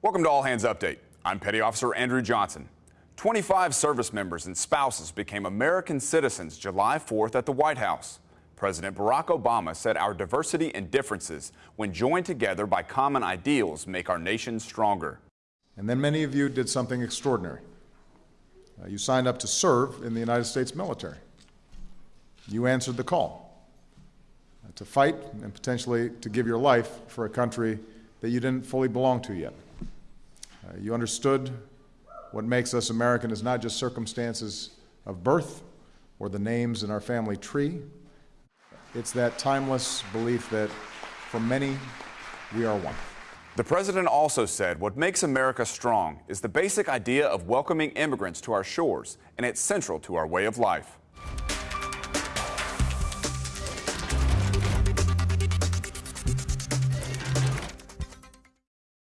Welcome to All Hands Update. I'm Petty Officer Andrew Johnson. 25 service members and spouses became American citizens July 4th at the White House. President Barack Obama said our diversity and differences, when joined together by common ideals, make our nation stronger. And then many of you did something extraordinary. Uh, you signed up to serve in the United States military. You answered the call uh, to fight and potentially to give your life for a country that you didn't fully belong to yet. Uh, you understood what makes us American is not just circumstances of birth or the names in our family tree. It's that timeless belief that for many, we are one. The president also said what makes America strong is the basic idea of welcoming immigrants to our shores, and it's central to our way of life.